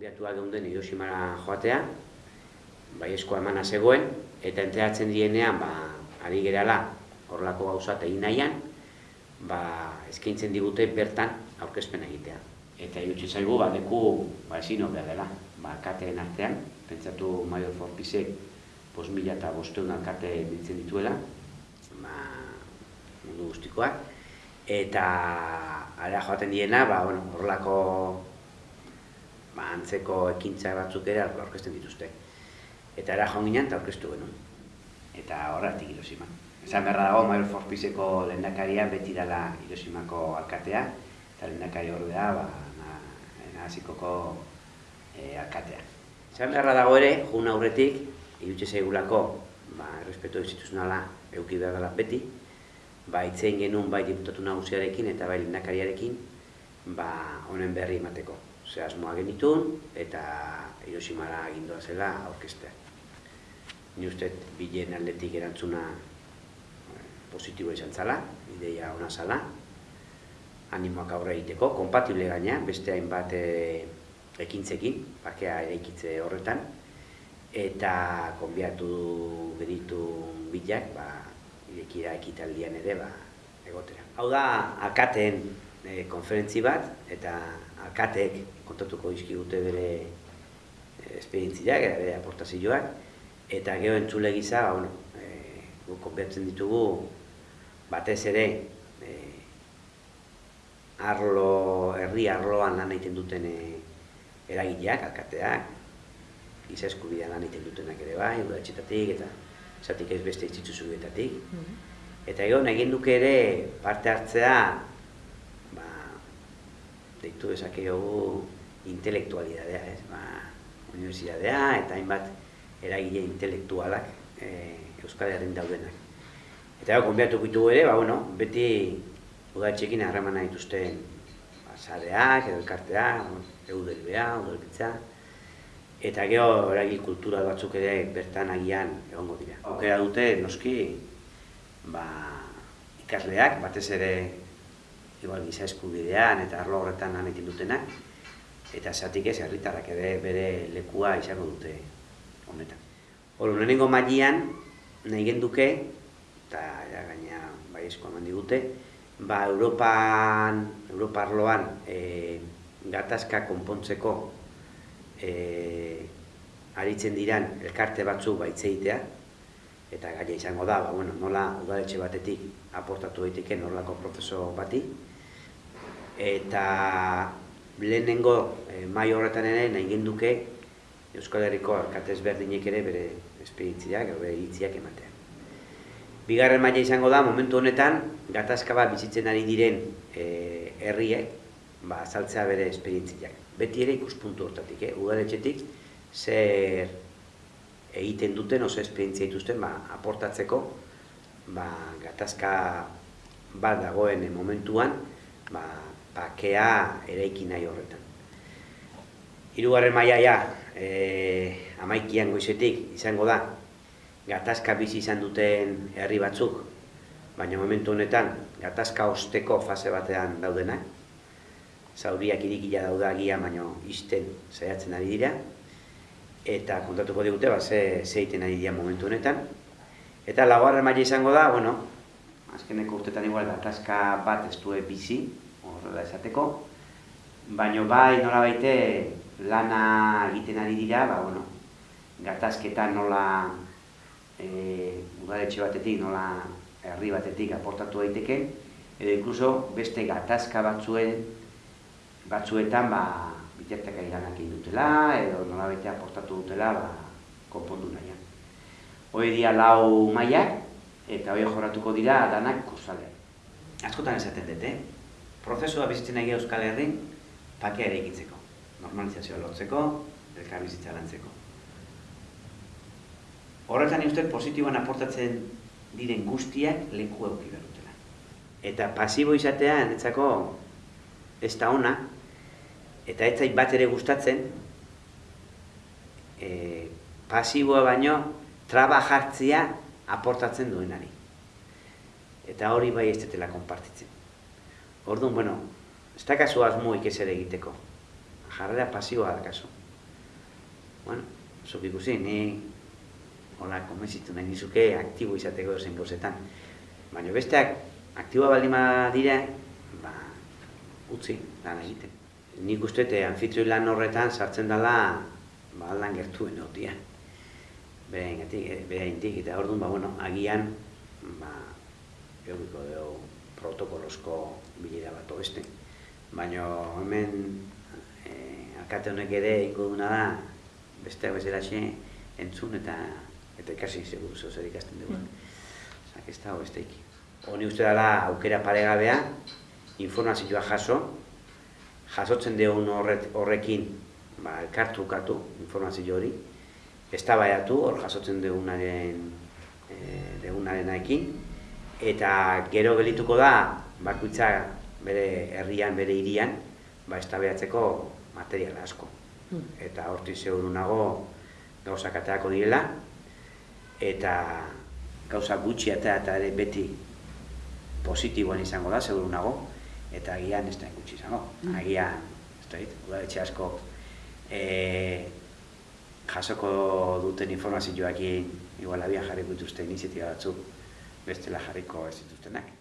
Konbiatua geunden Hiroshimara joatea, bai eskoa emana zegoen, eta enteratzen dienean, ba, ari gerala horrelako gauza egin nahian, ba, eskaintzen digute bertan aurkezpen egitea. Eta irutsi zaigu, ba, leku, ba, ezin hobea dela, ba, kateen artean, pentsatu Maior Forpisek, pos mila eta bosteun alkate biltzen dituela, ba, mundu guztikoak, eta ara joaten diena, ba, bueno, horrelako ba, antzeko ekintza batzuk ere aurkezten dituzte. Eta era joan ginen eta aurkeztu genuen. Eta horretik Hirosima. Esan beharra dago, Maior Forpiseko lehendakaria beti dela Hiroshimako alkatea, eta lehendakari ordea, ba, nahazikoko e, alkatea. Esan beharra dago ere, jun aurretik, irutxe zaigulako, ba, errespeto instituzionala euki behar dela beti, ba, itzein genuen bai diputatu nagusiarekin eta bai lehendakariarekin, ba, honen berri emateko. Ze asmoa genitun eta Hiroshimara agindoa zela aurkestea. Ni uste bilen aldetik erantzuna eh, positibo izan zala, ideia ona zala, animoak aurre egiteko, kompatible gaina, beste hainbat e, ekintzekin, bakea eraikitze horretan, eta konbiatu genitu bilak, ba, irekira ekitaldian ere, ba, egotera. Hau da, akaten e, konferentzi bat, eta akatek kontatuko dute bere e, esperientziak, bere aportazioak, eta geho entzule gisa, ba, bueno, e, gu konbertzen ditugu, batez ere, e, arlo, herri arloan lan egiten duten e, eragileak, alkateak, giza eskubidean lan egiten dutenak ere bai, udatxetatik, eta zatik ez beste instituzioetatik. Mm -hmm. Eta egon, egin duke ere parte hartzea deitu dezake dugu intelektualidadea, ez? Ba, universidadea eta hainbat eragile intelektualak e, Euskal Herrin daudenak. Eta gau, konbiatu bitu ere, ba, bueno, beti udatxekin harremana dituzten sareak, edo elkarteak, eudelbea, eudelbitza, eta gero eragil kultura batzuk ere bertan agian egongo dira. Aukera dute, noski, ba, ikasleak, batez ere igual giza eskubidean eta arlo horretan lan egiten dutenak, eta zatik ez herritarrak ere bere lekua izango dute honetan. Hor, lehenengo mailean nahi genduke, eta ja, gaina bai esko eman digute, ba, Europan, Europa arloan e, gatazka konpontzeko e, aritzen diran elkarte batzu baitzeitea, eta gaia izango da, ba, bueno, nola udaletxe batetik aportatu daiteke norlako prozeso bati, eta lehenengo e, mai horretan ere nahi genduke Euskal Herriko alkatez berdinek ere bere esperientziak, bere hitziak ematea. Bigarren maila izango da, momentu honetan, gatazka bat bizitzen ari diren e, herriek, ba, azaltzea bere esperientziak. Beti ere ikuspuntu hortatik, eh? udaletxetik, zer egiten duten, oso esperientzia dituzten, ba, aportatzeko, ba, gatazka bat dagoen momentuan, ba, bakea eraiki nahi horretan. Hirugarren mailaia e, amaikian goizetik izango da gatazka bizi izan duten herri batzuk, baina momentu honetan gatazka osteko fase batean daudenak, zauriak irikila daudagia, baina izten saiatzen ari dira, eta kontatuko digute, ba, ze, ze ari dira momentu honetan. Eta laugarren maila izango da, bueno, azkeneko urtetan igual gatazka bat ez du bizi, horrela esateko, baino bai nola baite lana egiten ari dira, ba, bueno, gatazketa nola e, udaletxe batetik, nola herri batetik aportatu daiteke, edo inkluso beste gatazka batzuen batzuetan ba, lanak egin dutela, edo nola baite aportatu dutela ba, konpondu nahian. Hoi dia lau maiak, eta hoi jorratuko dira danak kursale. Askotan esaten dut, eh? prozesua bizitzen nahi Euskal Herrin pakea ere egitzeko, normalizazioa lotzeko, elkar bizitza lantzeko. Horretan uste positiboan aportatzen diren guztiak leku euki berutela. Eta pasibo izatea netzako ez da ona, eta ez zait bat ere gustatzen, e, pasiboa baino traba jartzia aportatzen duenari. Eta hori bai ez detela konpartitzen. Orduan, bueno, ez da kasu asmoik ez ere egiteko. Jarrera pasioa da kasu. bueno, zuk ikusi, ni hola, konbentzitu nahi nizuke aktibo izateko zein bozetan. Baina besteak, aktiboa baldin dira, ba, utzi, lan egiten. Nik uste, te anfitrioi lan horretan sartzen dela, ba, lan gertuen egotia. Bera ingatik, eh, bera intik, eta orduan, ba, bueno, agian, ba, eukiko dugu protokolosko bilera bat beste. Baina hemen e, alkate honek ere ingo duna da besteak bezalaxe entzun eta eta ikasi seguru zo zer ikasten dugu. Mm. Osak ez dago besteik. Honi uste dela aukera paregabea, informazioa jaso, jasotzen dugun horret, horrekin ba, elkartu ukatu informazio hori, ez hor jasotzen dugunaren e, dugunarenarekin, eta gero gelituko da bakoitza bere herrian, bere hirian, ba estabeatzeko material asko. Hmm. Eta horti seguru nago gauzak ateako direla eta gauza gutxi eta eta ere beti positiboan izango da, seguru nago, eta agian ez da gutxi izango. Hmm. Agian, ez da dit, asko e, jasoko duten informazioak igual abian jarriko dituzte iniziatiba batzuk bestela jarriko ez dituztenak.